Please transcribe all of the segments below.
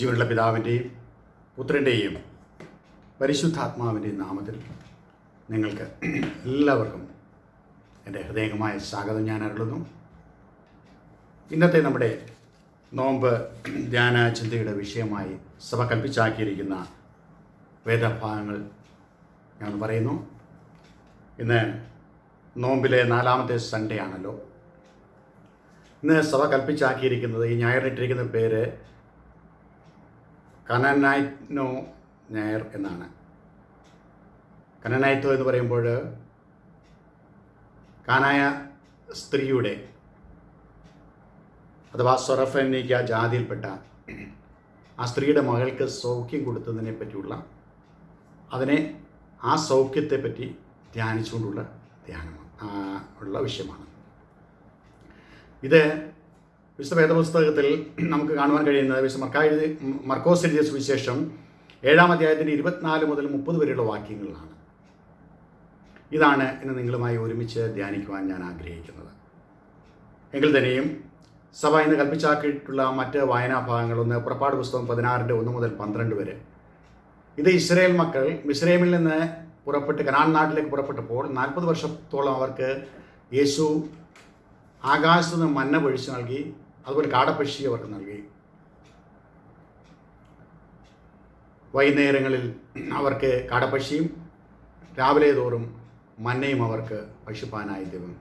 ജീവനുള്ള പിതാവിന്റെയും പുത്രന്റെയും പരിശുദ്ധാത്മാവിന്റെയും നാമത്തിൽ നിങ്ങൾക്ക് എല്ലാവർക്കും എന്റെ ഹൃദയമായ സ്വാഗതം ഞാൻ അരുളുന്നു. ഇന്നത്തെ നമ്മുടെ നോമ്പ് ധ്യാന ചിന്തയുടെ വിഷയമായി സഭ കൽപ്പിച്ചാക്കിയിരിക്കുന്ന വേദഭാഗങ്ങൾ ഞാൻ പറയുന്നു. ഇന്ന് നോമ്പിലെ നാലാമത്തെ സൺഡേ ആണല്ലോ. ഇന്ന് സഭ കൽപ്പിച്ചാക്കിയിരിക്കുന്നത് ഈ ഞായറിട്ടിരിക്കുന്ന പേര് കനനൈറ്റ്നോ നായർ എന്നാണ്. കനനൈറ്റോ എന്ന് പറയുമ്പോൾ കാനായ സ്ത്രീയുടെ അഥവാ സൊറഫനിക്ക ജാതിയിൽപ്പെട്ട ആ സ്ത്രീയുടെ മകൾക്ക് സൗഖ്യം കൊടുത്തതിനെ പറ്റിയുള്ള അതിനെ ആ സൗഖ്യത്തെ പറ്റി ധ്യാനിച്ചുകൊണ്ടുള്ള ധ്യാനമാണ് ഉള്ള വിഷയമാണ്. ഇത് വിശുദ്ധ വേദപുസ്തകത്തിൽ നമുക്ക് കാണുവാൻ കഴിയുന്നത് വിശുദ്ധ മർക്കായ മർക്കോസ് എഴുതിയ സുവിശേഷം ഏഴാം അധ്യായത്തിന്റെ ഇരുപത്തിനാല് മുതൽ മുപ്പത് വരെയുള്ള വാക്യങ്ങളാണ് ഇതാണ് ഇന്ന് നിങ്ങളുമായി ഒരുമിച്ച് ധ്യാനിക്കുവാൻ ഞാൻ ആഗ്രഹിക്കുന്നത്. എങ്കിൽ തന്നെയും സഭ ഇന്ന് കൽപ്പിച്ചാക്കിയിട്ടുള്ള മറ്റ് വായനാ ഭാഗങ്ങളൊന്ന് പുറപ്പാട് പുസ്തകം പതിനാറിന്റെ ഒന്ന് മുതൽ പന്ത്രണ്ട് വരെ. ഇത് ഇസ്രയേൽ മക്കൾ മിസ്രൈമിൽ നിന്ന് പുറപ്പെട്ട് കനാൻ നാട്ടിലേക്ക് പുറപ്പെട്ടപ്പോൾ നാൽപ്പത് വർഷത്തോളം അവർക്ക് യേശു ആകാശത്ത് നിന്ന് മന്ന പൊഴിച്ചു നൽകി അതുപോലെ കാടപ്പക്ഷി അവർക്ക് നൽകി. വൈകുന്നേരങ്ങളിൽ അവർക്ക് കാടപ്പക്ഷിയും രാവിലെ തോറും മന്നയും അവർക്ക് പശുപ്പാനായി ദൈവം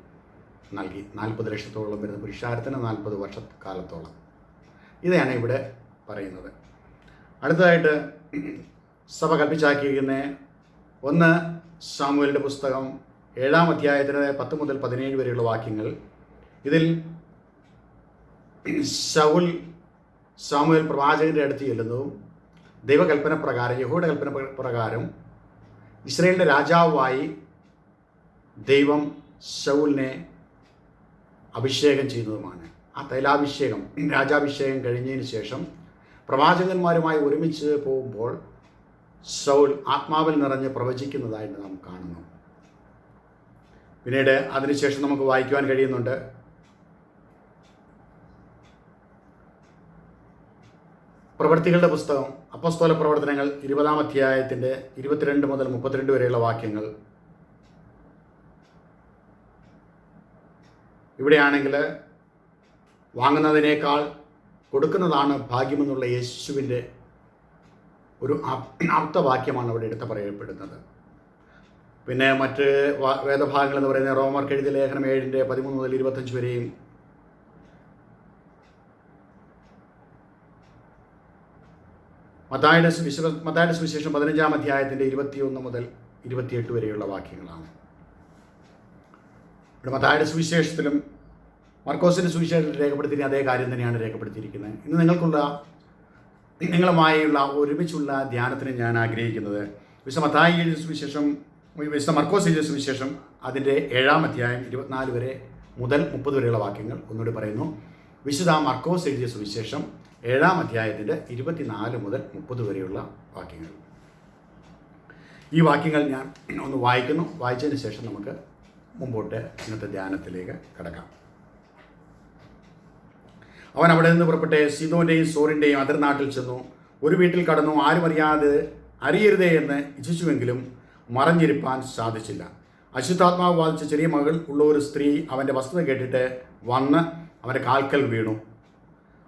നൽകി. നാൽപ്പത് ലക്ഷത്തോളം വരുന്ന പുരുഷാരത്തിന് നാൽപ്പത് വർഷക്കാലത്തോളം. ഇതാണ് ഇവിടെ പറയുന്നത്. അടുത്തതായിട്ട് സഭ കൽപ്പിച്ചാക്കിയിരിക്കുന്ന ഒന്ന് സാമൂഹലിന്റെ പുസ്തകം ഏഴാം അധ്യായത്തിന് പത്ത് മുതൽ പതിനേഴ് വരെയുള്ള വാക്യങ്ങൾ. ഇതിൽ ശൗൽ സാമുവൽ പ്രവാചകന്റെ അടുത്ത് ചെല്ലുന്നതും ദൈവകൽപ്പന പ്രകാരം യഹോയുടെ കൽപ്പന പ്രകാരം ഇസ്രയേലിന്റെ രാജാവായി ദൈവം ശൗലിനെ അഭിഷേകം ചെയ്യുന്നതുമാണ്. ആ തൈലാഭിഷേകം രാജാഭിഷേകം കഴിഞ്ഞതിന് ശേഷം പ്രവാചകന്മാരുമായി ഒരുമിച്ച് പോകുമ്പോൾ ശൗൽ ആത്മാവിൽ നിറഞ്ഞ് പ്രവചിക്കുന്നതായിട്ട് നാം കാണുന്നു. പിന്നീട് അതിനുശേഷം നമുക്ക് വായിക്കുവാൻ കഴിയുന്നുണ്ട്. പ്രവൃത്തികളുടെ പുസ്തകം അപ്പസ്തോല പ്രവർത്തനങ്ങൾ ഇരുപതാം അധ്യായത്തിന്റെ ഇരുപത്തിരണ്ട് മുതൽ മുപ്പത്തിരണ്ട് വരെയുള്ള വാക്യങ്ങൾ. ഇവിടെയാണെങ്കിൽ വാങ്ങുന്നതിനേക്കാൾ കൊടുക്കുന്നതാണ് ഭാഗ്യമെന്നുള്ള യേശുവിന്റെ ഒരു അർത്ഥവാക്യമാണ് അവിടെ എടുത്ത് പറയപ്പെടുന്നത്. പിന്നെ മറ്റ് വേദഭാഗങ്ങൾ എന്ന് പറയുന്നത് റോമർ എഴുതിയ ലേഖനം ഏഴിന്റെ പതിമൂന്ന് മുതൽ ഇരുപത്തഞ്ച് വരെയും മത്തായുടെ സുവിശേഷ മതായുടെ സുവിശേഷം പതിനഞ്ചാം അധ്യായത്തിന്റെ ഇരുപത്തിയൊന്ന് മുതൽ ഇരുപത്തിയെട്ട് വരെയുള്ള വാക്യങ്ങളാണ്. ഇവിടെ മതായുടെ സുവിശേഷത്തിലും മർക്കോസിന്റെ സുവിശേഷത്തിൽ രേഖപ്പെടുത്തിയ അതേ കാര്യം തന്നെയാണ് രേഖപ്പെടുത്തിയിരിക്കുന്നത്. ഇന്ന് നിങ്ങൾക്കുള്ള നിങ്ങളുമായുള്ള ഒരുമിച്ചുള്ള ധ്യാനത്തിന് ഞാൻ ആഗ്രഹിക്കുന്നത് വിശുദ്ധ മതായിയുടെ സുവിശേഷം വിശുദ്ധ മർക്കോസ് എഴുതിയ സുവിശേഷം അതിന്റെ ഏഴാം അധ്യായം ഇരുപത്തിനാല് വരെ മുതൽ മുപ്പത് വരെയുള്ള വാക്യങ്ങൾ ഒന്നുകൂടി പറയുന്നു. വിശുദ്ധ മർക്കോസ് എഴുതിയ സുവിശേഷം ഏഴാം അധ്യായത്തിന്റെ ഇരുപത്തിനാല് മുതൽ മുപ്പത് വരെയുള്ള വാക്യങ്ങൾ. ഈ വാക്യങ്ങൾ ഞാൻ ഒന്ന് വായിക്കുന്നു. വായിച്ചതിന് ശേഷം നമുക്ക് മുമ്പോട്ട് ഇന്നത്തെ ധ്യാനത്തിലേക്ക് കിടക്കാം. അവൻ അവിടെ നിന്ന് പുറപ്പെട്ട് സീതോന്റെയും സോറിന്റെയും അതിർനാട്ടിൽ ചെന്നു. ഒരു വീട്ടിൽ കടന്നു. ആരും അറിയാതെ അറിയരുതേ എന്ന് ഇച്ഛിച്ചുവെങ്കിലും മറഞ്ഞിരിപ്പാൻ സാധിച്ചില്ല. അശുദ്ധാത്മാവ് ബാധിച്ച ചെറിയ മകൾ ഉള്ള ഒരു സ്ത്രീ അവന്റെ വസ്തുത കേട്ടിട്ട് വന്ന് അവന്റെ കാൽക്കൽ വീണു.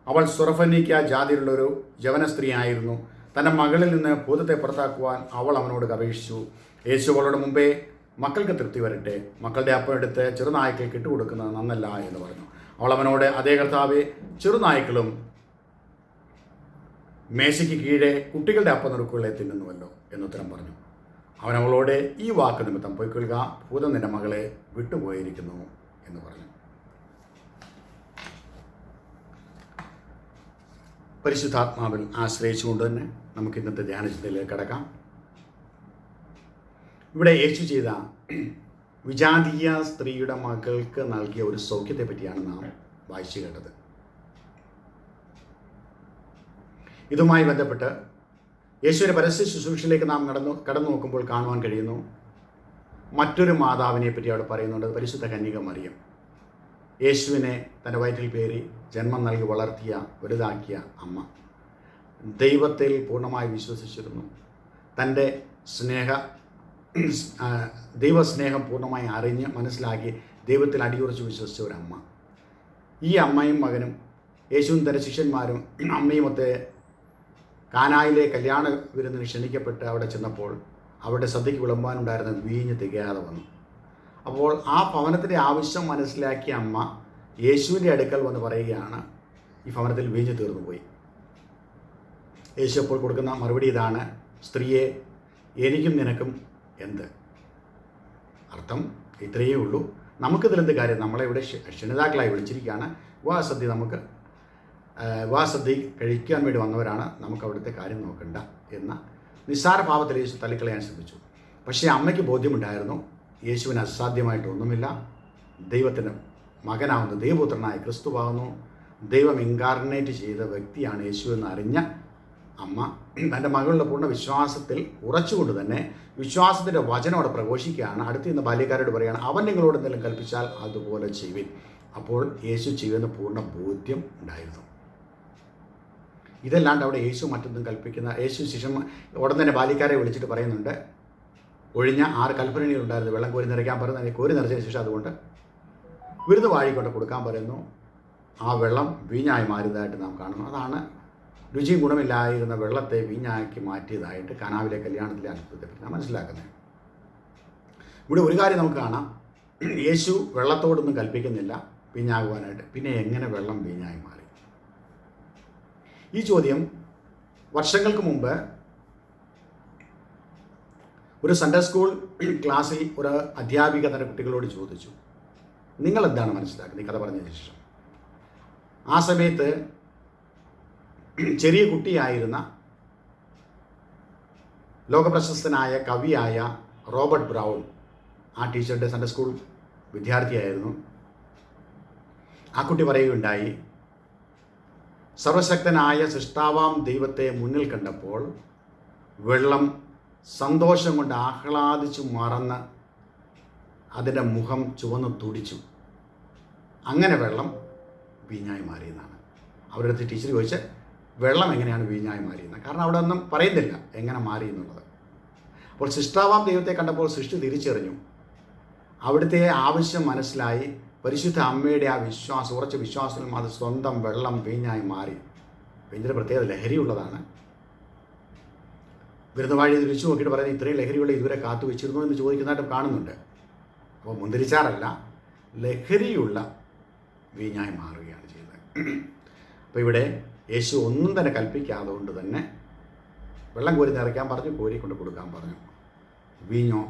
അവൾ സുറഫന്നിക്ക ജാതിയിലുള്ളൊരു യവന സ്ത്രീ ആയിരുന്നു തന്റെ മകളിൽ നിന്ന് ഭൂതത്തെ പുറത്താക്കുവാൻ അവൾ അവനോട് അപേക്ഷിച്ചു യേശു അവളുടെ മുമ്പേ മക്കൾക്ക് തൃപ്തി വരട്ടെ. മക്കളുടെ അപ്പം എടുത്ത് ചെറുനായ്ക്കൾക്ക് ഇട്ടുകൊടുക്കുന്നത് നന്നല്ല എന്ന് പറഞ്ഞു. അവൾ അവനോട് അതേ കർത്താവെ ചെറുനായ്ക്കളും മേശയ്ക്ക് കീഴേ കുട്ടികളുടെ അപ്പം നുറുക്കുകളെ തിന്നുന്നുവല്ലോ എന്നുത്തരം പറഞ്ഞു. അവൻ അവളോട് ഈ വാക്ക് നിമിത്തം പോയിക്കൊള്ളുക. ഭൂതം നിന്റെ മകളെ വിട്ടുപോയിരിക്കുന്നു എന്ന് പറഞ്ഞു. പരിശുദ്ധാത്മാവിൽ ആശ്രയിച്ചുകൊണ്ട് തന്നെ നമുക്ക് ഇന്നത്തെ ധ്യാനചിന്തയിലേക്ക് കടക്കാം. ഇവിടെ യേശു ചെയ്ത വിജാതീയ സ്ത്രീയുടെ മകൾക്ക് നൽകിയ ഒരു സൗഖ്യത്തെ പറ്റിയാണ് നാം വായിച്ചു കേട്ടത്. ഇതുമായി ബന്ധപ്പെട്ട് യേശുവിന്റെ പരസ്യ ശുശ്രൂഷയിലേക്ക് നാം നടന്നു കടന്നു നോക്കുമ്പോൾ കാണുവാൻ കഴിയുന്നു മറ്റൊരു മാതാവിനെ പറ്റി അവിടെ പറയുന്നുണ്ട് പരിശുദ്ധ കന്യക മറിയം. യേശുവിനെ തന്റെ വയറ്റിൽ പേരി ജന്മം നൽകി വളർത്തിയ വലുതാക്കിയ അമ്മ. ദൈവത്തിൽ പൂർണമായി വിശ്വസിച്ചിരുന്നു. തന്റെ സ്നേഹ ദൈവസ്നേഹം പൂർണമായി അറിഞ്ഞ് മനസ്സിലാക്കി ദൈവത്തിൽ അടിയുറച്ച് വിശ്വസിച്ച ഒരു അമ്മ. ഈ അമ്മയും മകനും യേശുവും തന്റെ ശിഷ്യന്മാരും അമ്മയും ഒത്തെ കാനായിലെ കല്യാണ വിരുന്നിന് ക്ഷണിക്കപ്പെട്ട് അവിടെ ചെന്നപ്പോൾ അവിടെ സദ്യയ്ക്ക് വിളമ്പാനുണ്ടായിരുന്ന വീഞ്ഞ് തികയാതെ വന്നു. അപ്പോൾ ആ ഭവനത്തിന്റെ ആവശ്യം മനസ്സിലാക്കിയ അമ്മ യേശുവിന്റെ അടുക്കൽ വന്ന് പറയുകയാണ് ഈ ഭവനത്തിൽ വീഞ്ഞു തീർന്നു പോയി. യേശു അപ്പോൾ കൊടുക്കുന്ന മറുപടി ഇതാണ് സ്ത്രീയെ എനിക്കും നിനക്കും എന്ത്? അർത്ഥം ഇത്രയേ ഉള്ളൂ. നമുക്കിതിലെന്ത് കാര്യം? നമ്മളെ ഇവിടെ ക്ഷ- ക്ഷണിതാക്കളായി വിളിച്ചിരിക്കുകയാണ്. വിവാഹസദ്യ നമുക്ക് വിവാഹസദ്യ കഴിക്കാൻ വേണ്ടി വന്നവരാണ്. നമുക്ക് അവിടുത്തെ കാര്യം നോക്കണ്ട എന്ന നിസ്സാര ഭാവത്തിൽ യേശു തള്ളിക്കളയാൻ ശ്രമിച്ചു. പക്ഷേ അമ്മയ്ക്ക് ബോധ്യമുണ്ടായിരുന്നു. യേശുവിന് അസാധ്യമായിട്ടൊന്നുമില്ല. ദൈവത്തിന് മകനാവുന്ന ദൈവപുത്രനായ ക്രിസ്തുവാകുന്നു ദൈവം ഇൻകാർണേറ്റ് ചെയ്ത വ്യക്തിയാണ് യേശു എന്ന് അറിഞ്ഞ അമ്മ. തന്റെ മകളുടെ പൂർണ വിശ്വാസത്തിൽ ഉറച്ചുകൊണ്ട് തന്നെ വിശ്വാസത്തിന്റെ വചനം അവിടെ പ്രഘോഷിക്കുകയാണ്. അടുത്ത് നിന്ന് ബാല്യക്കാരോട് പറയുകയാണ് അവൻ നിങ്ങളോട് എന്തെങ്കിലും കൽപ്പിച്ചാൽ അതുപോലെ ചെയ്യുവിൻ. അപ്പോൾ യേശു ചെയ്യുന്ന പൂർണ ബോധ്യം ഉണ്ടായിരുന്നു. ഇതല്ലാണ്ട് അവിടെ യേശു മറ്റൊന്നും കൽപ്പിക്കുന്ന യേശു ശിഷ്യന്മാർ ഉടൻ തന്നെ ബാല്യക്കാരെ വിളിച്ചിട്ട് പറയുന്നുണ്ട് ഒഴിഞ്ഞ ആറ് കൽപ്പനകളുണ്ടായിരുന്നു വെള്ളം കോരി നിറയ്ക്കാൻ പറഞ്ഞു കോരി നിറച്ചതിന് ശേഷം അതുകൊണ്ട് വിരുന്ന് വാഴിക്കൊണ്ട് കൊടുക്കാൻ പറയുന്നു. ആ വെള്ളം വീഞ്ഞായി മാറിയതായിട്ട് നാം കാണുന്നു. അതാണ് രുചി ഗുണമില്ലായിരുന്ന വെള്ളത്തെ വീഞ്ഞാക്കി മാറ്റിയതായിട്ട് കനാവിലെ കല്യാണത്തിലെ അത്ഭുതത്തിൽ നാം മനസ്സിലാക്കുന്നത്. ഇവിടെ ഒരു കാര്യം നമുക്ക് കാണാം. യേശു വെള്ളത്തോടൊന്നും കൽപ്പിക്കുന്നില്ല വീഞ്ഞാകുവാനായിട്ട്. പിന്നെ എങ്ങനെ വെള്ളം വീഞ്ഞായി മാറി? ഈ ചോദ്യം വർഷങ്ങൾക്ക് മുമ്പ് ഒരു സൺഡേ സ്കൂൾ ക്ലാസ്സിൽ ഒരു അധ്യാപിക തന്റെ കുട്ടികളോട് ചോദിച്ചു. നിങ്ങൾ എന്താണ് മനസ്സിലാക്കുന്നത്? ഈ കഥ പറഞ്ഞതിന് ശേഷം. ആ സമയത്ത് ചെറിയ കുട്ടിയായിരുന്ന ലോകപ്രശസ്തനായ കവിയായ റോബർട്ട് ബ്രൗൺ ആ ടീച്ചറുടെ സൺഡേ സ്കൂൾ വിദ്യാർത്ഥിയായിരുന്നു. ആ കുട്ടി പറയുകയുണ്ടായി സർവശക്തനായ സൃഷ്ടാവാം ദൈവത്തെ മുന്നിൽ കണ്ടപ്പോൾ വെള്ളം സന്തോഷം കൊണ്ട് ആഹ്ലാദിച്ചു മറന്ന് അതിന്റെ മുഖം ചുവന്ന് തുടിച്ചു. അങ്ങനെ വെള്ളം വീഞ്ഞായി മാറിയെന്നാണ്. അവരുടെ അടുത്ത് ടീച്ചർ ചോദിച്ച വെള്ളം എങ്ങനെയാണ് വീഞ്ഞായി മാറിയെന്ന്? കാരണം അവിടെ ഒന്നും പറയുന്നില്ല എങ്ങനെ മാറി എന്നുള്ളത്. അപ്പോൾ സൃഷ്ടാവാം ദൈവത്തെ കണ്ടപ്പോൾ സൃഷ്ടി തിരിച്ചറിഞ്ഞു. അവിടുത്തെ ആവശ്യം മനസ്സിലായി. പരിശുദ്ധ അമ്മയുടെ ആ വിശ്വാസം ഉറച്ച വിശ്വാസത്തിൽ അത് സ്വന്തം വെള്ളം വീഞ്ഞായി മാറി. വീഞ്ഞിന്റെ ലഹരി ലഹരിയുള്ളതാണ് വിരുന്നവാഴി തിരിച്ചു നോക്കിയിട്ട് പറയുന്നത് ഇത്രയും ലഹരിയുള്ള ഇതുവരെ കാത്തു വെച്ചിരുന്നു എന്ന് ചോദിക്കുന്നതായിട്ട് കാണുന്നുണ്ട്. അപ്പോൾ മുന്തിരിച്ചാറല്ല ലഹരിയുള്ള വീഞ്ഞായി മാറുകയാണ് ചെയ്യുന്നത് അപ്പോൾ ഇവിടെ യേശു ഒന്നും തന്നെ കൽപ്പിക്കാതെ കൊണ്ട് തന്നെ വെള്ളം കോരി നിറയ്ക്കാൻ പറഞ്ഞു കോരി കൊണ്ട് കൊടുക്കാൻ പറഞ്ഞു. വീഞ്ഞോ?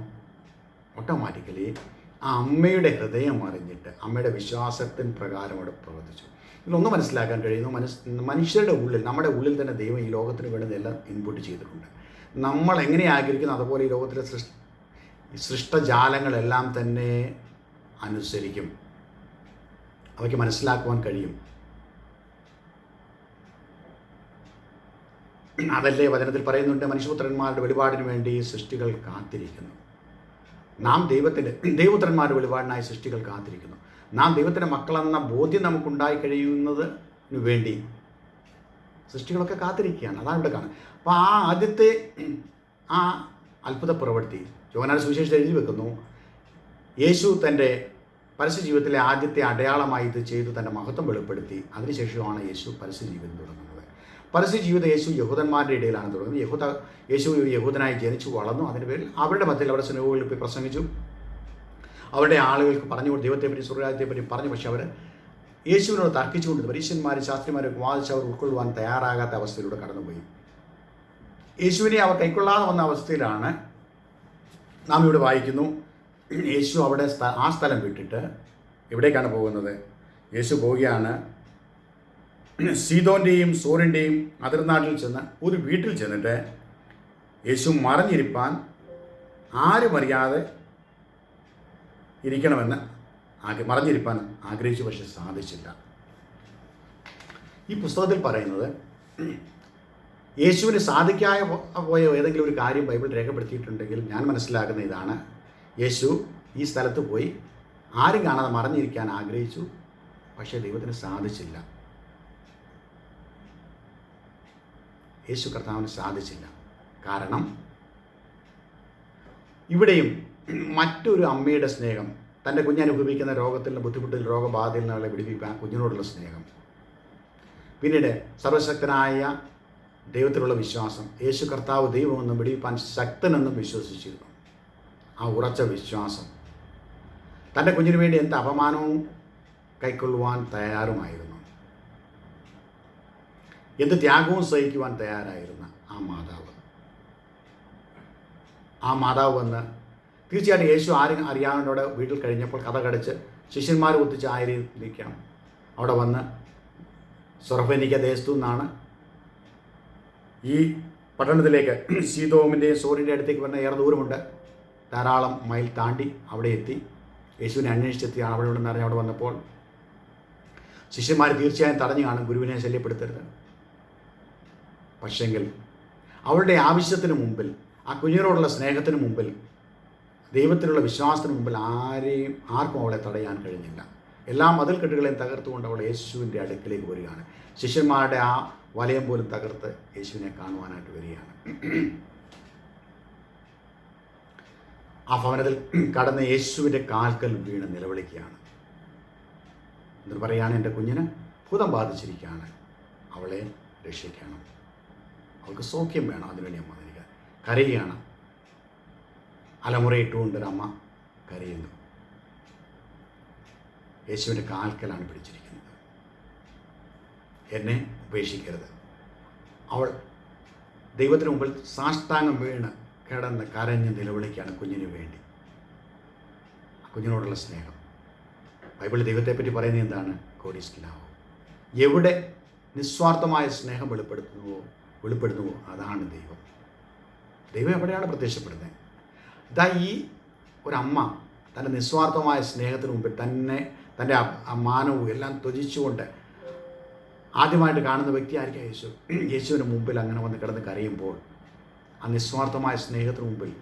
ഓട്ടോമാറ്റിക്കലി ആ അമ്മയുടെ ഹൃദയം അറിഞ്ഞിട്ട് അമ്മയുടെ വിശ്വാസത്തിന് പ്രകാരം അവിടെ പ്രവർത്തിച്ചു. ഇതിലൊന്ന് മനസ്സിലാക്കാൻ കഴിയുന്നു മനസ് മനുഷ്യരുടെ ഉള്ളിൽ നമ്മുടെ ഉള്ളിൽ തന്നെ ദൈവം ഈ ലോകത്തിന് വേണ്ടുന്നതെല്ലാം ഇൻപുട്ട് ചെയ്തിട്ടുണ്ട്. നമ്മൾ എങ്ങനെ ആഗ്രഹിക്കുന്നു അതുപോലെ ഈ ലോകത്തിലെ സൃഷ് സൃഷ്ടജാലങ്ങളെല്ലാം തന്നെ അനുസരിക്കും. അവയ്ക്ക് മനസ്സിലാക്കുവാൻ കഴിയും. അതല്ലേ വചനത്തിൽ പറയുന്നുണ്ട് മനുഷ്യപുത്രന്മാരുടെ വെളിപാടിന് വേണ്ടി സൃഷ്ടികൾ കാത്തിരിക്കുന്നു. നാം ദൈവത്തിന്റെ ദൈവപുത്രന്മാരുടെ വെളിപാടിനായി സൃഷ്ടികൾ കാത്തിരിക്കുന്നു. നാം ദൈവത്തിന്റെ മക്കളെന്ന ബോധ്യം നമുക്കുണ്ടായി കഴിയുന്നതിന് വേണ്ടി സൃഷ്ടികളൊക്കെ കാത്തിരിക്കുകയാണ്. അതാണ് ഇവിടെ കാണുന്നത്. അപ്പോൾ ആ ആദ്യത്തെ ആ അത്ഭുത പ്രവൃത്തി യോഹനാട് സുവിശേഷം എഴുതി വെക്കുന്നു യേശു തന്റെ പരസ്യ ജീവിതത്തിലെ ആദ്യത്തെ അടയാളമായി ഇത് ചെയ്തു തന്റെ മഹത്വം വെളിപ്പെടുത്തി. അതിനുശേഷമാണ് യേശു പരസ്യ ജീവിതം തുടങ്ങുന്നത്. പരസ്യ ജീവിതം യേശു യഹൂദന്മാരുടെ ഇടയിലാണ് തുടങ്ങുന്നത്. യഹൂദ യേശു ഒരു യഹൂദനായി ജനിച്ചു വളർന്നു. അതിന്റെ പേരിൽ അവരുടെ മധ്യത്തിൽ അവരുടെ സിനിമകളിൽ പോയി പ്രസംഗിച്ചു. അവരുടെ ആളുകൾക്ക് പറഞ്ഞു ദൈവത്തെപ്പറ്റി സ്വർഗരാജ്യത്തെപ്പറ്റി പറഞ്ഞു. പക്ഷേ അവർ യേശുവിനോട് തർക്കിച്ചുകൊണ്ട് പരീക്ഷന്മാരും ശാസ്ത്രിമാരും വാദിച്ച് അവർ ഉൾക്കൊള്ളുവാൻ തയ്യാറാകാത്ത അവസ്ഥയിലൂടെ കടന്നുപോയി. യേശുവിനെ അവർ കൈക്കൊള്ളാതെ വന്ന അവസ്ഥയിലാണ് നാം ഇവിടെ വായിക്കുന്നു. യേശു അവിടെ ആ സ്ഥലം വിട്ടിട്ട് എവിടേക്കാണ് പോകുന്നത്? യേശു പോവുകയാണ്. സീതോന്റെയും സോറിന്റെയും അതിർനാട്ടിൽ ചെന്ന് ഒരു വീട്ടിൽ ചെന്നിട്ട് യേശു മറഞ്ഞിരിപ്പാൻ ആരും അറിയാതെ ഇരിക്കണമെന്ന് ആഗ്ര മറഞ്ഞിരിപ്പാൻ ആഗ്രഹിച്ചു പക്ഷെ സാധിച്ചില്ല. ഈ പുസ്തകത്തിൽ പറയുന്നത് യേശുവിന് സാധിക്കായ പോയോ ഏതെങ്കിലും ഒരു കാര്യം ബൈബിൾ രേഖപ്പെടുത്തിയിട്ടുണ്ടെങ്കിൽ ഞാൻ മനസ്സിലാക്കുന്ന ഇതാണ്. യേശു ഈ സ്ഥലത്ത് പോയി ആരും കാണാതെ മറഞ്ഞിരിക്കാൻ ആഗ്രഹിച്ചു. പക്ഷേ ദൈവത്തിന് സാധിച്ചില്ല. യേശു കർത്താവിന് സാധിച്ചില്ല. കാരണം ഇവിടെയും മറ്റൊരു അമ്മയുടെ സ്നേഹം തന്റെ കുഞ്ഞനുഭവിക്കുന്ന രോഗത്തിൽ നിന്ന് ബുദ്ധിമുട്ടിൽ രോഗബാധയിൽ നിന്നുള്ള വിടിവിക്കാൻ കുഞ്ഞിനോടുള്ള സ്നേഹം. പിന്നീട് സർവശക്തനായ ദൈവത്തിലുള്ള വിശ്വാസം യേശു കർത്താവ് ദൈവമെന്നും വെടിവെപ്പാൻ ശക്തനെന്നും വിശ്വസിച്ചിരുന്നു. ആ ഉറച്ച വിശ്വാസം തന്റെ കുഞ്ഞിനു വേണ്ടി എന്ത് അപമാനവും കൈക്കൊള്ളുവാൻ തയ്യാറുമായിരുന്നു. എന്ത് ത്യാഗവും സഹിക്കുവാൻ തയ്യാറായിരുന്ന ആ മാതാവ്. ആ മാതാവ് വന്ന് തീർച്ചയായിട്ടും യേശു ആരും അറിയാവുന്നവിടെ വീട്ടിൽ കഴിഞ്ഞപ്പോൾ കഥ കടിച്ച് ശിഷ്യന്മാർ ഒത്തിച്ച് ആയിരിക്കാം അവിടെ വന്ന് സൊറഫനിക്ക ദേശത്തു നിന്നാണ് ഈ പട്ടണത്തിലേക്ക് സീതോമിന്റെയും സോറിന്റെ അടുത്തേക്ക് വരുന്ന ഏറെ ദൂരമുണ്ട്. ധാരാളം മൈൽ താണ്ടി അവിടെ എത്തി. യേശുവിനെ അന്വേഷിച്ചെത്തിയാണ് അവിടെ ഉണ്ടെന്ന് അറിഞ്ഞ് അവിടെ വന്നപ്പോൾ ശിഷ്യന്മാർ തീർച്ചയായും തടഞ്ഞു കാണും ഗുരുവിനെ ശല്യപ്പെടുത്തരുത്. പക്ഷെങ്കിൽ അവരുടെ ആവശ്യത്തിന് മുമ്പിൽ ആ കുഞ്ഞിനോടുള്ള സ്നേഹത്തിന് മുമ്പിൽ ദൈവത്തിലുള്ള വിശ്വാസത്തിന് മുമ്പിൽ ആരെയും ആർക്കും അവളെ തടയാൻ കഴിഞ്ഞില്ല. എല്ലാ മതിൽക്കെട്ടുകളെയും തകർത്തുകൊണ്ട് അവൾ യേശുവിന്റെ അടുക്കിലേക്ക് വരികയാണ്. ശിഷ്യന്മാരുടെ ആ വലയം പോലും തകർത്ത് യേശുവിനെ കാണുവാനായിട്ട് വരികയാണ്. ആ ഭവനത്തിൽ കടന്ന് യേശുവിന്റെ കാൽക്കൽ വീണ് നിലവിളിക്കുകയാണ്. എന്നിട്ട് പറയുകയാണ് എന്റെ കുഞ്ഞിന് ഭൂതം ബാധിച്ചിരിക്കുകയാണ്. അവളെ രക്ഷിക്കണം. അവൾക്ക് സൗഖ്യം വേണം അതിനുവേണ്ടി അമ്മ നിൽക്കുക കരയുകയാണ്. അലമുറയിട്ടുകൊണ്ട് ഒരു അമ്മ കരയുന്നു. യേശുവിന്റെ കാൽക്കലാണ് പിടിച്ചിരിക്കുന്നത്. എന്നെ ഉപേക്ഷിക്കരുത്. അവൾ ദൈവത്തിന് മുമ്പിൽ സാഷ്ടാംഗം വീണ് കിടന്ന് കരഞ്ഞ് നിലവിളിക്കുകയാണ് കുഞ്ഞിന് വേണ്ടി. കുഞ്ഞിനോടുള്ള സ്നേഹം. ബൈബിൾ ദൈവത്തെപ്പറ്റി പറയുന്നത് എന്താണ്? കോടീസ്കിലാവോ എവിടെ നിസ്വാർത്ഥമായ സ്നേഹം വെളിപ്പെടുത്തുന്നുവോ വെളിപ്പെടുന്നുവോ അതാണ് ദൈവം. ദൈവം എവിടെയാണ് പ്രത്യക്ഷപ്പെടുന്നത്? ഇതാ ഈ ഒരമ്മ തന്റെ നിസ്വാർത്ഥമായ സ്നേഹത്തിന് മുമ്പിൽ തന്നെ തന്റെ മാനവും എല്ലാം ത്യജിച്ചുകൊണ്ട് ആദ്യമായിട്ട് കാണുന്ന വ്യക്തി വ്യക്തിയായിരിക്കും യേശു. യേശുവിന് മുമ്പിൽ അങ്ങനെ വന്ന് കിടന്ന് കരയുമ്പോൾ ആ നിസ്വാർത്ഥമായ സ്നേഹത്തിന് മുമ്പിൽ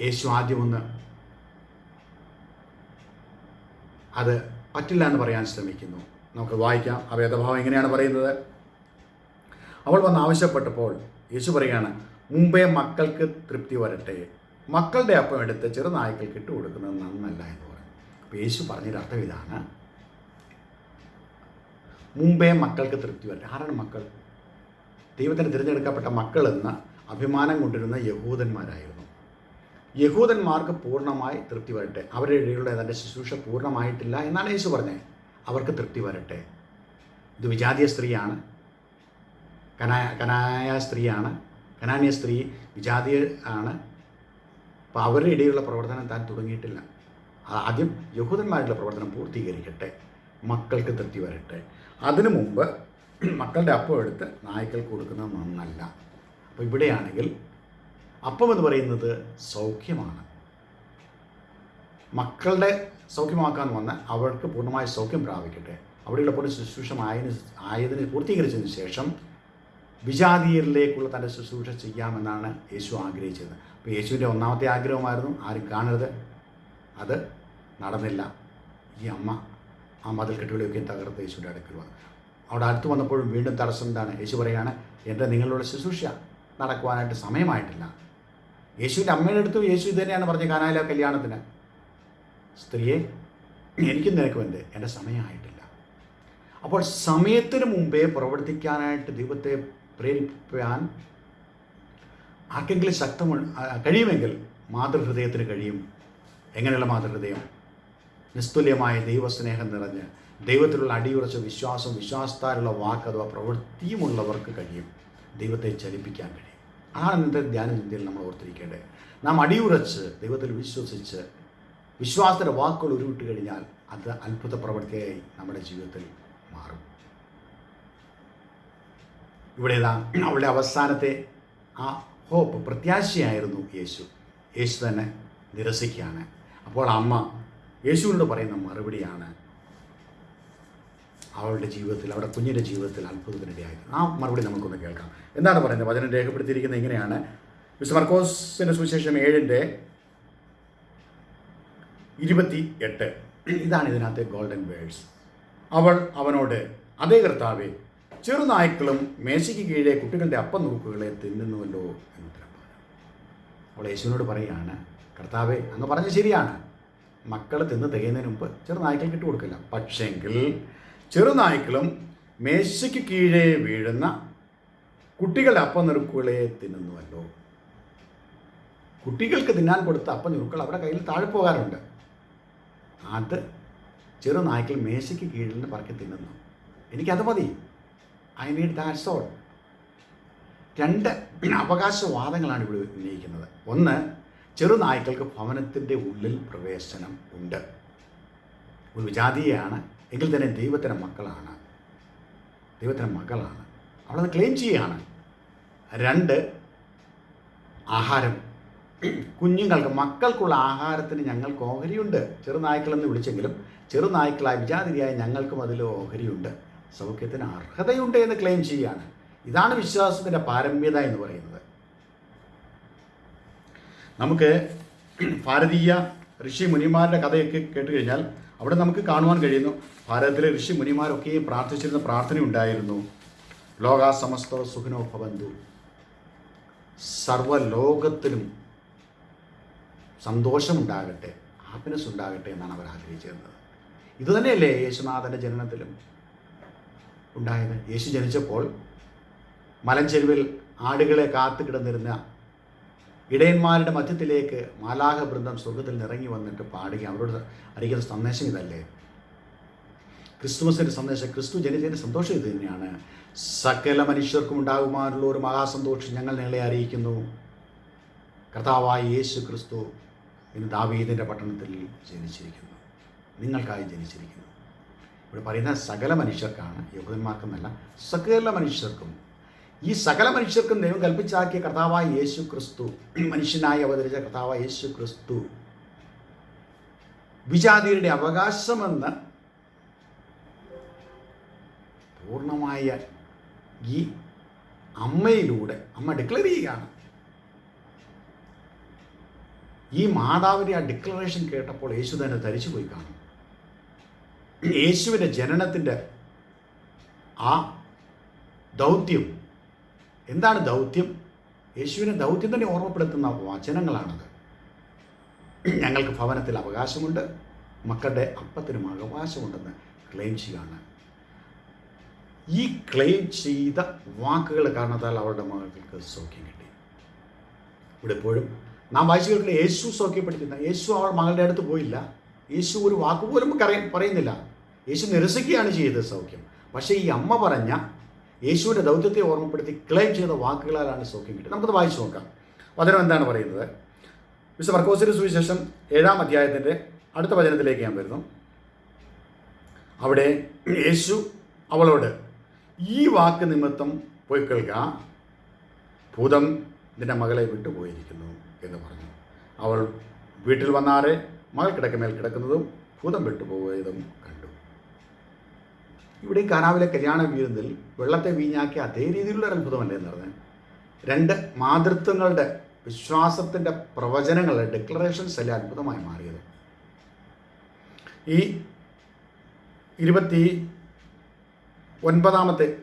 യേശു ആദ്യം ഒന്ന് അത് പറ്റില്ല എന്ന് പറയാൻ ശ്രമിക്കുന്നു. നമുക്ക് വായിക്കാം. ആ വേദഭാവം എങ്ങനെയാണ് പറയുന്നത്? അവൾ വന്ന് ആവശ്യപ്പെട്ടപ്പോൾ യേശു പറയുകയാണ് മുമ്പേ മക്കൾക്ക് തൃപ്തി വരട്ടെ. മക്കളുടെ അപ്പം എടുത്ത് ചെറുനായ്ക്കൾക്ക് ഇട്ട് കൊടുക്കുന്നത് നന്നല്ല എന്ന് പറയും അപ്പോൾ യേശു പറഞ്ഞൊരു അർത്ഥം ഇതാണ്. മുമ്പേ മക്കൾക്ക് തൃപ്തി വരട്ടെ ആരാണ് മക്കൾ? ദൈവത്തിന് തിരഞ്ഞെടുക്കപ്പെട്ട മക്കളെന്ന് അഭിമാനം കൊണ്ടിരുന്ന യഹൂദന്മാരായിരുന്നു. യഹൂദന്മാർക്ക് പൂർണമായി തൃപ്തി വരട്ടെ. അവരുടെ ഇടയിലുള്ള തന്റെ ശുശ്രൂഷ പൂർണമായിട്ടില്ല എന്നാണ് യേശു പറഞ്ഞത്. അവർക്ക് തൃപ്തി വരട്ടെ. ഇത് വിജാതീയ സ്ത്രീയാണ്. കനായ കനായ സ്ത്രീയാണ്. കനാനിയ സ്ത്രീ വിജാതീയ ആണ്. അപ്പോൾ അവരുടെ ഇടയിലുള്ള പ്രവർത്തനം താൻ തുടങ്ങിയിട്ടില്ല. ആദ്യം യഹൂദന്മാരുടെ പ്രവർത്തനം പൂർത്തീകരിക്കട്ടെ. മക്കൾക്ക് തൃപ്തി വരട്ടെ. അതിനു മുമ്പ് മക്കളുടെ അപ്പം എടുത്ത് നായ്ക്കൾക്ക് കൊടുക്കുന്നത് നന്നല്ല. അപ്പോൾ ഇവിടെയാണെങ്കിൽ അപ്പം എന്ന് പറയുന്നത് സൗഖ്യമാണ്. മക്കളുടെ സൗഖ്യമാക്കാൻ വന്ന് അവർക്ക് പൂർണമായ സൗഖ്യം പ്രാപിക്കട്ടെ. അവിടെയുള്ള പോലെ ശുശ്രൂഷ ആയതിന് ആയതിന് പൂർത്തീകരിച്ചതിന് ശേഷം വിജാതീയരിലേക്കുള്ള തന്റെ ശുശ്രൂഷ ചെയ്യാമെന്നാണ് യേശു ആഗ്രഹിച്ചത്. അപ്പോൾ യേശുവിന്റെ ഒന്നാമത്തെ ആഗ്രഹമായിരുന്നു ആരും കാണരുത്. അത് നടന്നില്ല. ഈ അമ്മ ആ മതിൽ കെട്ടുകളെയൊക്കെ തകർത്ത് യേശുവിന്റെ അടുക്കൽ വന്നു. അവിടെ അടുത്ത് വന്നപ്പോഴും വീണ്ടും തടസ്സം എന്താണ്? യേശു പറയുകയാണ് എന്റെ നിങ്ങളുടെ ശുശ്രൂഷ നടക്കുവാനായിട്ട് സമയമായിട്ടില്ല. യേശുവിന്റെ അമ്മയുടെ അടുത്ത് യേശു ഇത് തന്നെയാണ് പറഞ്ഞത് കാനായിലെ കല്യാണത്തിന്. സ്ത്രീയെ എനിക്കും നിനക്കും എന്ത്? എന്റെ സമയമായിട്ടില്ല. അപ്പോൾ സമയത്തിന് മുമ്പേ പ്രവർത്തിക്കാനായിട്ട് ദൈവത്തെ പ്രേരിപ്പിക്കാൻ ആർക്കെങ്കിലും ശക്തമുണ്ട് കഴിയുമെങ്കിൽ മാതൃഹൃദയത്തിന് കഴിയും. എങ്ങനെയുള്ള മാതൃഹൃദയം? നിസ്തുല്യമായ ദൈവസ്നേഹം നിറഞ്ഞ് ദൈവത്തിലുള്ള അടിയുറച്ച വിശ്വാസം വിശ്വാസത്താലുള്ള വാക്ക് അഥവാ പ്രവൃത്തിയുമുള്ളവർക്ക് കഴിയും. ദൈവത്തെ ചലിപ്പിക്കാൻ കഴിയും. അതാണ് ഇന്നത്തെ ധ്യാന ചിന്തയിൽ നമ്മൾ ഓർത്തിരിക്കേണ്ടത്. നാം അടിയുറച്ച് ദൈവത്തിൽ വിശ്വസിച്ച് വിശ്വാസത്തിന്റെ വാക്കുകൾ ഉരുവിട്ട് കഴിഞ്ഞാൽ അത് അത്ഭുത പ്രവൃത്തിയായി നമ്മുടെ ജീവിതത്തിൽ മാറും. ഇവിടെ അവളുടെ അവസാനത്തെ ആ ഹോപ്പ് പ്രത്യാശയായിരുന്നു യേശു. യേശു തന്നെ നിരസിക്കുകയാണ്. അപ്പോൾ അമ്മ യേശുവിനോട് പറയുന്ന മറുപടിയാണ് അവളുടെ ജീവിതത്തിൽ അവരുടെ കുഞ്ഞിന്റെ ജീവിതത്തിൽ അത്ഭുതത്തിനിടയായി ആ മറുപടി നമുക്കൊന്ന് കേൾക്കാം. എന്താണ് പറയുന്നത്? വചനം രേഖപ്പെടുത്തിയിരിക്കുന്നത് ഇങ്ങനെയാണ്. മിസ്റ്റർ മർക്കോസിന്റെ സുവിശേഷം ഏഴിന്റെ ഇരുപത്തി എട്ട് ഇതാണ് ഇതിനകത്തെ ഗോൾഡൻ വേഴ്സ് അവൾ അവനോട് അതേ കർത്താവേ ചെറുനായ്ക്കളും മേശയ്ക്ക് കീഴെ കുട്ടികളുടെ അപ്പം നുറുക്കുകളെ തിന്നുന്നുവല്ലോ എന്ന് ഉത്തരം പറഞ്ഞു. അവൾ യേശുവിനോട് പറയുകയാണ് കർത്താവെ അങ്ങ് പറഞ്ഞ ശരിയാണ്. മക്കൾ തിന്ന് തികയുന്നതിന് മുമ്പ് ചെറുനായ്ക്കൾ ഇട്ട് കൊടുക്കില്ല. പക്ഷെങ്കിൽ ചെറുനായ്ക്കളും മേശയ്ക്ക് കീഴേ വീഴുന്ന കുട്ടികളുടെ അപ്പം നുറുക്കുകളെ തിന്നുന്നുവല്ലോ. കുട്ടികൾക്ക് തിന്നാൻ കൊടുത്ത അപ്പം നുറുക്കൾ അവരുടെ കയ്യിൽ താഴെ പോകാറുണ്ട്. അത് ചെറുനായ്ക്കൾ മേശയ്ക്ക് കീഴിൽ നിന്ന് പറക്കി തിന്നുന്നു. എനിക്കത് മതി. ഐ നീഡ് ദാറ്റ്സ് ഓൾ രണ്ട് അവകാശവാദങ്ങളാണ് ഇവിടെ ഉന്നയിക്കുന്നത്. ഒന്ന് ചെറുനായ്ക്കൾക്ക് ഭവനത്തിന്റെ ഉള്ളിൽ പ്രവേശനം ഉണ്ട്. ഒരു വിജാതീയാണ് എങ്കിൽ തന്നെ ദൈവത്തിന്റെ മക്കളാണ്. ദൈവത്തിന്റെ മക്കളാണ് അവളത് ക്ലെയിം ചെയ്യുകയാണ്. രണ്ട് ആഹാരം. കുഞ്ഞുങ്ങൾക്ക് മക്കൾക്കുള്ള ആഹാരത്തിന് ഞങ്ങൾക്ക് ഓഹരിയുണ്ട്. ചെറുനായ്ക്കളെന്ന് വിളിച്ചെങ്കിലും ചെറുനായ്ക്കളായ വിജാതിരിയായ ഞങ്ങൾക്കും അതിൽ ഓഹരിയുണ്ട്. സൗഖ്യത്തിന് അർഹതയുണ്ട് എന്ന് ക്ലെയിം ചെയ്യുകയാണ്. ഇതാണ് വിശ്വാസത്തിന്റെ പാരമ്യത എന്ന് പറയുന്നത്. നമുക്ക് ഭാരതീയ ഋഷി മുനിമാരുടെ കഥയൊക്കെ കേട്ട് കഴിഞ്ഞാൽ അവിടെ നമുക്ക് കാണുവാൻ കഴിയുന്നു. ഭാരതത്തിലെ ഋഷി മുനിമാരൊക്കെയും പ്രാർത്ഥിച്ചിരുന്ന പ്രാർത്ഥന ഉണ്ടായിരുന്നു. ലോകാ സമസ്ത സുഖിനോ ഭവന്തു. സർവലോകത്തിലും സന്തോഷമുണ്ടാകട്ടെ ഹാപ്പിനെസ് ഉണ്ടാകട്ടെ എന്നാണ് അവർ ആഗ്രഹിച്ചിരുന്നത്. ഇതുതന്നെയല്ലേ യേശുനാഥന്റെ ജനനത്തിലും ഉണ്ടായത്. യേശു ജനിച്ചപ്പോൾ മലഞ്ചെരുവിൽ ആടുകളെ കാത്തു കിടന്നിരുന്ന ഇടയന്മാരുടെ മധ്യത്തിലേക്ക് മാലാഹ ബൃന്ദം സ്വർഗത്തിൽ നിറങ്ങി വന്നിട്ട് പാടുക അവരോട് അറിയിക്കുന്ന സന്ദേശം ഇതല്ലേ? ക്രിസ്തുമസിന്റെ സന്ദേശം ക്രിസ്തു ജനിച്ചതിന്റെ സന്തോഷം ഇത് തന്നെയാണ്. സകല മനുഷ്യർക്കും ഉണ്ടാകുമാനുള്ള ഒരു മഹാസന്തോഷം ഞങ്ങൾ നിങ്ങളെ അറിയിക്കുന്നു. കർത്താവായ യേശു ക്രിസ്തു ഇന്ന് ദാവീദിന്റെ പട്ടണത്തിൽ ജനിച്ചിരിക്കുന്നു. നിങ്ങൾക്കായി ജനിച്ചിരിക്കുന്നു. ഇവിടെ പറയുന്ന സകല മനുഷ്യർക്കാണ് യഹൂദന്മാർക്കെന്നല്ല സകല മനുഷ്യർക്കും ഈ സകല മനുഷ്യർക്കും ദൈവം കൽപ്പിച്ചാക്കിയ കർത്താവായ യേശു ക്രിസ്തു മനുഷ്യനായി അവതരിച്ച കർത്താവായ യേശു ക്രിസ്തു. വിജാതിയുടെ അവകാശമെന്ന് പൂർണമായ ഈ അമ്മയിലൂടെ അമ്മ ഡിക്ലെയർ ചെയ്യുകയാണ്. ഈ മാതാവിന്റെ ആ ഡിക്ലറേഷൻ കേട്ടപ്പോൾ യേശു തന്നെ ധരിച്ചു പോയി കാണും. യേശുവിന്റെ ജനനത്തിന്റെ ആ ദൗത്യം എന്താണ് ദൗത്യം? യേശുവിനെ ദൗത്യം തന്നെ ഓർമ്മപ്പെടുത്തുന്ന വചനങ്ങളാണത്. ഞങ്ങൾക്ക് ഭവനത്തിൽ അവകാശമുണ്ട്. മക്കളുടെ അപ്പത്തിനും അവകാശമുണ്ടെന്ന് ക്ലെയിം ചെയ്യുകയാണ്. ഈ ക്ലെയിം ചെയ്ത വാക്കുകൾ കാരണത്താൽ അവരുടെ മകൾക്ക് സൗഖ്യം കിട്ടി. ഇവിടെ എപ്പോഴും നാം വായിച്ചു കേട്ടില്ല യേശു സൗഖ്യപ്പെടുത്തുന്ന യേശു അവൾ മകളുടെ അടുത്ത് പോയില്ല. യേശു ഒരു വാക്ക് പോലും പറയ പറയുന്നില്ല. യേശു നിരസിക്കുകയാണ് ചെയ്തത് സൗഖ്യം. പക്ഷേ ഈ അമ്മ പറഞ്ഞ യേശുവിന്റെ ദൗത്യത്തെ ഓർമ്മപ്പെടുത്തി ക്ലെയിം ചെയ്ത വാക്കുകളാലാണ് സൗഖ്യം കിട്ടുന്നത്. നമുക്കത് വായിച്ചു നോക്കാം. വചനം എന്താണ് പറയുന്നത്? വിശുദ്ധ മർക്കോസിന് സുവിശേഷം ഏഴാം അധ്യായത്തിന്റെ അടുത്ത വചനത്തിലേക്ക് ഞാൻ വരുന്നു. അവിടെ യേശു അവളോട് ഈ വാക്ക് നിമിത്തം പോയി കേൾക്കുക ഭൂതം നിന്റെ മകളെ വിട്ടുപോയിരിക്കുന്നു എന്ന് പറഞ്ഞു. അവൾ വീട്ടിൽ വന്നാറെ മകൾ കിടക്കമേൽ കിടക്കുന്നതും ഭൂതം വിട്ടുപോയതും കണ്ടു. ഇവിടെ കാനാവിലെ കല്യാണ വീരുന്നിൽ വെള്ളത്തെ വീഞ്ഞാക്കിയ അതേ രീതിയിലുള്ള ഒരു അത്ഭുതമല്ലേ എന്ന് പറഞ്ഞത് രണ്ട് മാതൃത്വങ്ങളുടെ വിശ്വാസത്തിന്റെ പ്രവചനങ്ങളുടെ ഡിക്ലറേഷൻസ് അല്ലേ അത്ഭുതമായി മാറിയത്? ഈ ഇരുപത്തി ഒൻപതാമത്തെ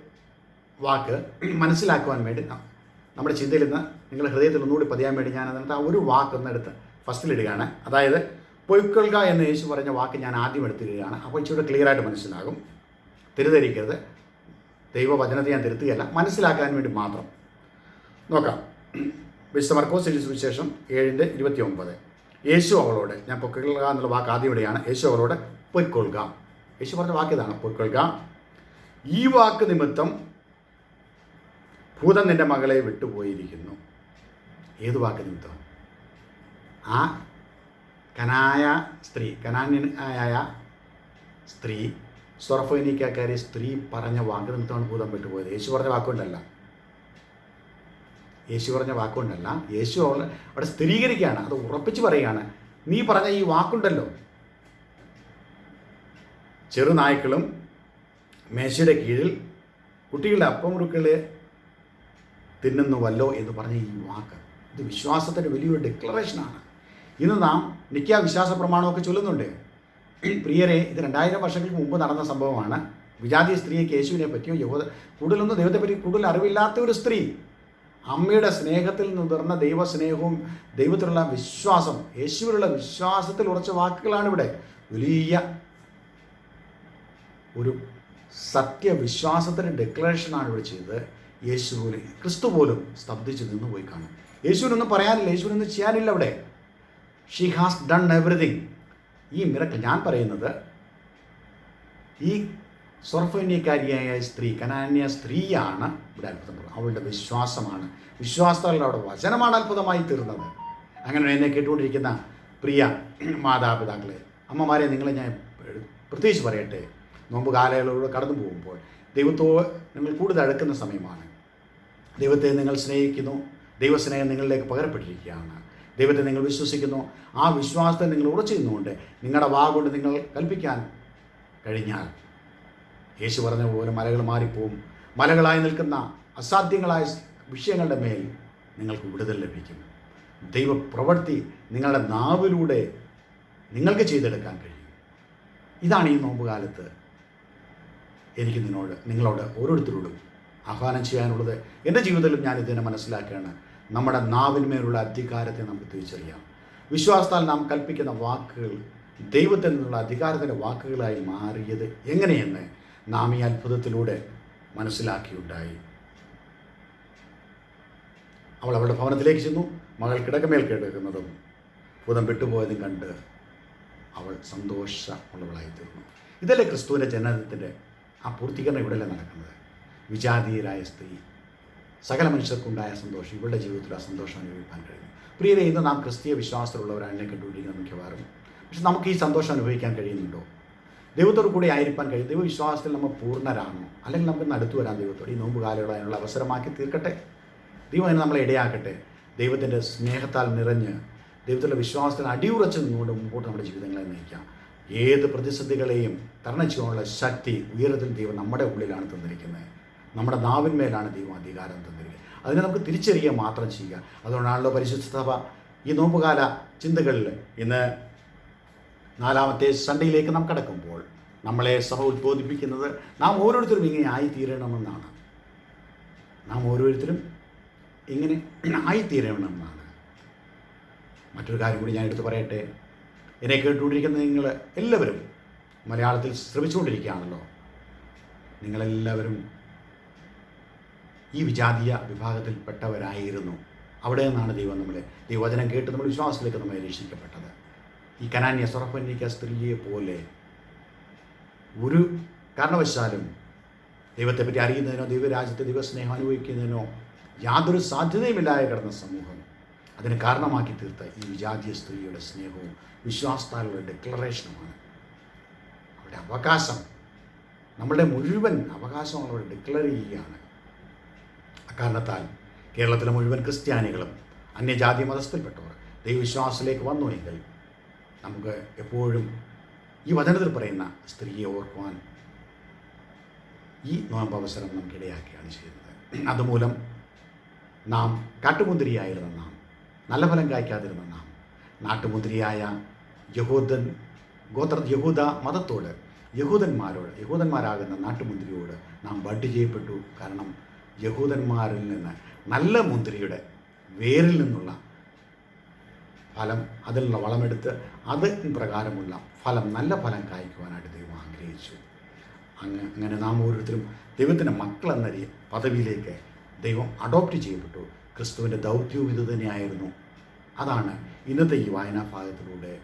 വാക്ക് മനസ്സിലാക്കുവാൻ വേണ്ടി നമ്മുടെ ചിന്തയിൽ നിന്ന് നിങ്ങളുടെ ഹൃദയത്തിൽ ഒന്നുകൂടി പതിയാൻ വേണ്ടി ഞാൻ അതിനകത്ത് ആ ഒരു വാക്ക് ഒന്നെടുത്ത് ഫസ്റ്റിലിടുകയാണ്. അതായത് പൊയ്ക്കൊള്ളുക എന്ന് യേശു പറഞ്ഞ വാക്ക് ഞാൻ ആദ്യം എടുത്തിടുകയാണ്. അപ്പോൾ ഇച്ചിരി ക്ലിയർ ആയിട്ട് മനസ്സിലാകും. തിരുധരിക്കരുത്. ദൈവവചനത്തെ ഞാൻ തിരുത്തുകയല്ല. മനസ്സിലാക്കാൻ വേണ്ടി മാത്രം. നോക്കാം. വിശുദ്ധ മർക്കോസ് സുവിശേഷം ഏഴിന്റെ ഇരുപത്തി ഒമ്പത് യേശു അവളോട് ഞാൻ പൊക്കൊള്ളുക എന്നുള്ള വാക്ക് ആദ്യം ഇവിടെയാണ്. യേശു അവളോട് പൊയ്ക്കൊള്ളുക. യേശു പറഞ്ഞ വാക്ക് ഇതാണ് പൊയ്ക്കൊള്ളുക. ഈ വാക്ക് നിമിത്തം ഭൂതം നിന്റെ മകളെ വിട്ടുപോയിരിക്കുന്നു. ഏത് വാക്ക് നിമിത്തം? ആ കനായ സ്ത്രീ കനാന്യനായ സ്ത്രീ സ്വർഫോനിക്കാരി സ്ത്രീ പറഞ്ഞ വാക്ക് നിമിത്തമാണ് ഭൂതം വിട്ടുപോയത്. യേശു പറഞ്ഞ വാക്കുകൊണ്ടല്ല. യേശു പറഞ്ഞ വാക്കുകൊണ്ടല്ല. യേശു അവിടെ സ്ഥിരീകരിക്കുകയാണ്. അത് ഉറപ്പിച്ച് പറയുകയാണ്. നീ പറഞ്ഞ ഈ വാക്കുണ്ടല്ലോ. ചെറുനായ്ക്കളും മേശയുടെ കീഴിൽ കുട്ടികളുടെ അപ്പമുറുക്കളെ തിന്നുന്നുവല്ലോ എന്ന് പറഞ്ഞ ഈ വാക്ക്. ഇത് വിശ്വാസത്തിന്റെ വലിയൊരു ഡിക്ലറേഷനാണ് ഇന്ന് നാം നിത്യ വിശ്വാസ പ്രമാണമൊക്കെ ചൊല്ലുന്നുണ്ട്. പ്രിയരെ ഇത് രണ്ടായിരം വർഷങ്ങൾക്ക് മുമ്പ് നടന്ന സംഭവമാണ്. വിജാതി സ്ത്രീയെ കേശുവിനെ പറ്റിയോ യഹോദ കൂടുതലൊന്നും ദൈവത്തെപ്പറ്റി കൂടുതൽ അറിവില്ലാത്ത ഒരു സ്ത്രീ. അമ്മയുടെ സ്നേഹത്തിൽ നിന്നുതിർന്ന ദൈവസ്നേഹവും ദൈവത്തിലുള്ള വിശ്വാസം യേശുവിലുള്ള വിശ്വാസത്തിൽ ഉറച്ച വാക്കുകളാണ് ഇവിടെ വലിയ ഒരു സത്യവിശ്വാസത്തിന്റെ ഡെക്ലറേഷനാണ് ഇവിടെ ചെയ്തത്. യേശു ക്രിസ്തു പോലും സ്തബ്ധിച്ച് നിന്ന് പോയി കാണും. യേശുവിനൊന്നും പറയാനില്ല യേശുവിനൊന്നും ചെയ്യാനില്ല അവിടെ. ഷീ ഹാസ് ഡൺ എവറിഥിങ് ഈ മിറക്കിൾ ഞാൻ പറയുന്നത് ഈ സ്വർഫന്യക്കാരിയായ സ്ത്രീ കനാന്യ സ്ത്രീയാണ് ഇവിടെ അത്ഭുതം. അവളുടെ വിശ്വാസമാണ്. വിശ്വാസത്തോടെ അവളുടെ വചനമാണ് അത്ഭുതമായി തീർന്നത്. അങ്ങനെ എന്നെ കേട്ടുകൊണ്ടിരിക്കുന്ന പ്രിയ മാതാപിതാക്കളെ അമ്മമാരെ നിങ്ങളെ ഞാൻ പ്രത്യേകിച്ച് പറയട്ടെ. നോമ്പ് കാലയളവിലൂടെ കടന്നു പോകുമ്പോൾ ദൈവത്തോ നിങ്ങൾ കൂടുതൽ അടുക്കുന്ന സമയമാണ്. ദൈവത്തെ നിങ്ങൾ സ്നേഹിക്കുന്നു. ദൈവസ്നേഹം നിങ്ങളിലേക്ക് പകരപ്പെട്ടിരിക്കുകയാണ്. ദൈവത്തെ നിങ്ങൾ വിശ്വസിക്കുന്നു. ആ വിശ്വാസത്തെ നിങ്ങൾ ഉറച്ചു നിന്നുകൊണ്ട് നിങ്ങളുടെ വാ കൊണ്ട് നിങ്ങൾ കൽപ്പിക്കാൻ കഴിഞ്ഞാൽ യേശു പറഞ്ഞ പോലെ മലകൾ മാറിപ്പോവും. മലകളായി നിൽക്കുന്ന അസാധ്യങ്ങളായ വിഷയങ്ങളുടെ മേൽ നിങ്ങൾക്ക് വിടുതൽ ലഭിക്കും. ദൈവപ്രവൃത്തി നിങ്ങളുടെ നാവിലൂടെ നിങ്ങൾക്ക് ചെയ്തെടുക്കാൻ കഴിയും. ഇതാണ് ഈ നോമ്പുകാലത്ത് എനിക്ക് നിന്നോട് നിങ്ങളോട് ഓരോരുത്തരോടും ആഹ്വാനം ചെയ്യാനുള്ളത്. എന്റെ ജീവിതത്തിലും ഞാൻ ഇതിനെ മനസ്സിലാക്കുകയാണ്. നമ്മുടെ നാവിന്മേലുള്ള അധികാരത്തെ നമുക്ക് തിരിച്ചറിയാം. വിശ്വാസത്താൽ നാം കൽപ്പിക്കുന്ന വാക്കുകൾ ദൈവത്തിൽ നിന്നുള്ള അധികാരത്തിന്റെ വാക്കുകളായി മാറിയത് എങ്ങനെയെന്ന് നാം ഈ അത്ഭുതത്തിലൂടെ മനസ്സിലാക്കിയുണ്ടായി. അവൾ അവളുടെ ഭവനത്തിലേക്ക് ചെന്നു. മകൾ കിടക്കമേൽ കിടക്കുന്നതും ഭൂതം വിട്ടുപോയതും കണ്ട് അവൾ സന്തോഷമുള്ളവളായി തീർന്നു ഇതല്ലേ ക്രിസ്തുവിന്റെ ജനനത്തിന്റെ ആ പൂർത്തീകരണം ഇവിടെയല്ലേ നടക്കുന്നത്? വിജാതീയരായ സ്ത്രീ സകല മനുഷ്യർക്കുണ്ടായ സന്തോഷം ഇവളുടെ ജീവിതത്തിൽ ആ സന്തോഷം അനുഭവിക്കാൻ കഴിഞ്ഞു പ്രിയരെ ഇന്ന് നാം ക്രിസ്തീയ വിശ്വാസത്തിലുള്ളവരാണ് കണ്ടുപിടിക്കുന്നത് മിക്കവാറും. പക്ഷെ നമുക്ക് ഈ സന്തോഷം അനുഭവിക്കാൻ കഴിയുന്നുണ്ടോ? ദൈവത്തോട് കൂടി ആയിരിക്കാൻ കഴിയും. ദൈവവിശ്വാസത്തിൽ നമ്മൾ പൂർണരാണോ? അല്ലെങ്കിൽ നമുക്ക് ഇന്ന് വരാൻ ദൈവത്തോട് ഈ നോമ്പ് കാലയോടെ അതിനുള്ള അവസരമാക്കി തീർക്കട്ടെ? ദൈവം അതിനെ നമ്മളെ ഇടയാക്കട്ടെ. ദൈവത്തിന്റെ സ്നേഹത്താൽ നിറഞ്ഞ് ദൈവത്തിലുള്ള വിശ്വാസത്തിന് അടിയുറച്ച് നിന്നുകൊണ്ട് മുമ്പോട്ട് നമ്മുടെ ജീവിതങ്ങളെ നയിക്കാം. ഏത് പ്രതിസന്ധികളെയും തരണം ചെയ്യാനുള്ള ശക്തി ഉയരത്തിൽ ദൈവം നമ്മുടെ ഉള്ളിലാണ് തന്നിരിക്കുന്നത്. നമ്മുടെ നാവിന്മേലാണ് ദൈവം അധികാരം തന്നിരിക്കുന്നത്. അതിനെ നമുക്ക് തിരിച്ചറിയുക മാത്രം ചെയ്യുക. അതുകൊണ്ടാണല്ലോ പരിശുദ്ധ സഭ ഈ നോമ്പുകാല ചിന്തകളിൽ ഇന്ന് നാലാമത്തെ സൺഡേയിലേക്ക് നാം കടക്കുമ്പോൾ നമ്മളെ സഭ ഉദ്ബോധിപ്പിക്കുന്നത് നാം ഓരോരുത്തരും ഇങ്ങനെ ആയിത്തീരണമെന്നാണ്. നാം ഓരോരുത്തരും ഇങ്ങനെ ആയിത്തീരണമെന്നാണ്. മറ്റൊരു കാര്യം കൂടി ഞാൻ എടുത്തു പറയട്ടെ. എന്നെ കേട്ടുകൊണ്ടിരിക്കുന്ന നിങ്ങൾ എല്ലാവരും മലയാളത്തിൽ ശ്രമിച്ചുകൊണ്ടിരിക്കുകയാണല്ലോ. നിങ്ങളെല്ലാവരും ഈ വിജാതീയ വിഭാഗത്തിൽപ്പെട്ടവരായിരുന്നു. അവിടെ നിന്നാണ് ദൈവം നമ്മളെ ദൈവവചനം കേട്ട് നമ്മൾ വിശ്വാസത്തിലേക്ക് നമ്മൾ രക്ഷിക്കപ്പെട്ടത് ഈ കനാന്യ സ്വറപ്പന്യക്ക സ്ത്രീയെ പോലെ ഒരു കാരണവശാലും ദൈവത്തെപ്പറ്റി അറിയുന്നതിനോ ദൈവരാജ്യത്തെ ദൈവസ്നേഹം അനുഭവിക്കുന്നതിനോ യാതൊരു സാധ്യതയുമില്ലാതെ കിടന്ന സമൂഹം. അതിന് കാരണമാക്കി തീർത്ത ഈ വിജാതീയ സ്ത്രീയുടെ സ്നേഹവും വിശ്വാസത്താലുള്ള ഡിക്ലറേഷനുമാണ് അവരുടെ അവകാശം നമ്മളുടെ മുഴുവൻ അവകാശം അവരോട് ഡിക്ലെയർ ചെയ്യുകയാണ്. അക്കാരണത്താൽ കേരളത്തിലെ മുഴുവൻ ക്രിസ്ത്യാനികളും അന്യജാതി മതസ്ഥരിൽപ്പെട്ടവർ ദൈവവിശ്വാസത്തിലേക്ക് വന്നു എങ്കിൽ നമുക്ക് എപ്പോഴും ഈ വചനത്തിൽ പറയുന്ന സ്ത്രീയെ ഓർക്കുവാൻ ഈ നോമ്പ് അവസരം നമുക്ക് ഇടയാക്കുകയാണ് ചെയ്യുന്നത്. അതുമൂലം നാം കാട്ടുമുന്തിരിയായിരുന്ന നാം നല്ല ഫലം കായ്ക്കാതിരുന്ന നാം നാട്ടുമുന്തിരിയായ യഹൂദൻ ഗോത്ര യഹൂദ മതത്തോട് യഹൂദന്മാരോട് യഹൂദന്മാരാകുന്ന നാട്ടുമുന്തിരിയോട് നാം ബഡ് ചെയ്യപ്പെട്ടു. കാരണം യഹൂദന്മാരിൽ നിന്ന് നല്ല മുന്തിരിയുടെ വേരിൽ നിന്നുള്ള ഫലം അതിലുള്ള വളമെടുത്ത് അത് പ്രകാരമുള്ള ഫലം നല്ല ഫലം കായ്ക്കുവാനായിട്ട് ദൈവം ആഗ്രഹിച്ചു. അങ്ങ് അങ്ങനെ നാം ഓരോരുത്തരും ദൈവത്തിന്റെ മക്കളെന്ന എന്ന പദവിയിലേക്ക് ദൈവം അഡോപ്റ്റ് ചെയ്യപ്പെട്ടു. ക്രിസ്തുവിന്റെ ദൗത്യവും ഇത് തന്നെയായിരുന്നു. അതാണ് ഇന്നത്തെ ഈ വായനാ ഭാഗത്തിലൂടെ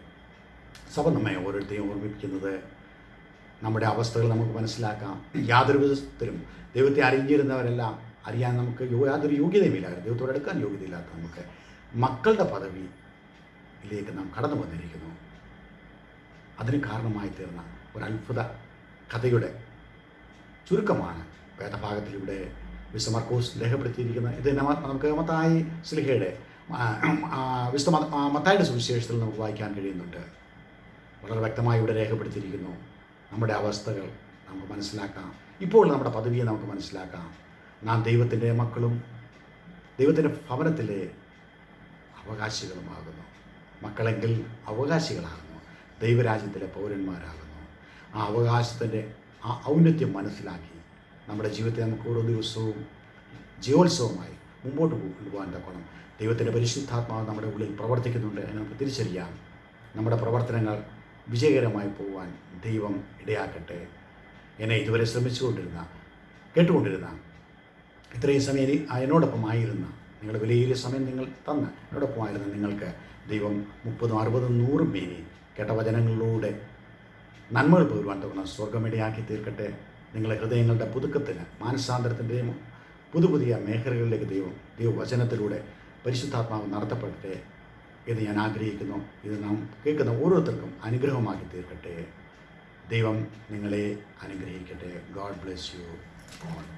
സഭ നമ്മെ ഓരോരുത്തരെയും ഓർമ്മിപ്പിക്കുന്നത്. നമ്മുടെ അവസ്ഥകൾ നമുക്ക് മനസ്സിലാക്കാം. യാതൊരു വിധത്തിലും ദൈവത്തെ അറിഞ്ഞിരുന്നവരെല്ലാം അറിയാൻ നമുക്ക് യാതൊരു യോഗ്യതയുമില്ലായിരുന്നു. ദൈവത്തോട് എടുക്കാൻ യോഗ്യതയില്ലാത്ത നമുക്ക് മക്കളുടെ പദവിയിലേക്ക് നാം കടന്നു വന്നിരിക്കുന്നു. അതിന് കാരണമായി തീർന്ന ഒരു അത്ഭുത കഥയുടെ ചുരുക്കമാണ് വേദഭാഗത്തിലൂടെ വിശ്വമർക്കോസ് രേഖപ്പെടുത്തിയിരിക്കുന്ന ഇത് നമുക്ക് മത്തായി സ്ലിഹയുടെ വിസ്തമ മത്തായുടെ സുവിശേഷത്തിൽ നമുക്ക് വായിക്കാൻ കഴിയുന്നുണ്ട്. വളരെ വ്യക്തമായി ഇവിടെ രേഖപ്പെടുത്തിയിരിക്കുന്നു. നമ്മുടെ അവസ്ഥകൾ നമുക്ക് മനസ്സിലാക്കാം. ഇപ്പോൾ നമ്മുടെ പദവിയെ നമുക്ക് മനസ്സിലാക്കാം. നാം ദൈവത്തിന്റെ മക്കളും ദൈവത്തിന്റെ ഭവനത്തിലെ അവകാശികളുമാകുന്നു. മക്കളെങ്കിൽ അവകാശികളാകുന്നു. ദൈവരാജ്യത്തിലെ പൗരന്മാരാകുന്നു. ആ അവകാശത്തിന്റെ ആ ഔന്നത്യം മനസ്സിലാക്കി നമ്മുടെ ജീവിതത്തെ നമുക്ക് ഓരോ ദിവസവും ജീവോത്സവമായി മുമ്പോട്ട് കൊണ്ടുപോകാൻ തക്കണം ദൈവത്തിന്റെ പരിശുദ്ധാത്മാവ് നമ്മുടെ ഉള്ളിൽ പ്രവർത്തിക്കുന്നുണ്ട് എന്ന് നമുക്ക് തിരിച്ചറിയാം. നമ്മുടെ പ്രവർത്തനങ്ങൾ വിജയകരമായി പോകാൻ ദൈവം ഇടയാക്കട്ടെ. എന്നെ ഇതുവരെ ശ്രമിച്ചുകൊണ്ടിരുന്ന കേട്ടുകൊണ്ടിരുന്ന ഇത്രയും സമയം എന്നോടൊപ്പം ആയിരുന്ന നിങ്ങളുടെ വിലയേറിയ സമയം നിങ്ങൾ തന്ന് എന്നോടൊപ്പമായിരുന്ന നിങ്ങൾക്ക് ദൈവം മുപ്പതും അറുപതും നൂറും മേനി കേട്ട വചനങ്ങളിലൂടെ നന്മകൾ പകരുവാൻ തവണ സ്വർഗമിടയാക്കി തീർക്കട്ടെ. നിങ്ങളുടെ ഹൃദയങ്ങളുടെ പുതുക്കത്തിന് മാനസാന്തരത്തിന്റെയും പുതു പുതിയ മേഖലകളിലേക്ക് ദൈവം ദൈവവചനത്തിലൂടെ പരിശുദ്ധാത്മാവ് നടത്തപ്പെടട്ടെ. എന്ന് ഞാൻ ആഗ്രഹിക്കുന്നു. ഇത് നാം കേൾക്കുന്ന ഓരോരുത്തർക്കും അനുഗ്രഹമാക്കി തീർക്കട്ടെ. ദൈവം നിങ്ങളെ അനുഗ്രഹിക്കട്ടെ. God bless you all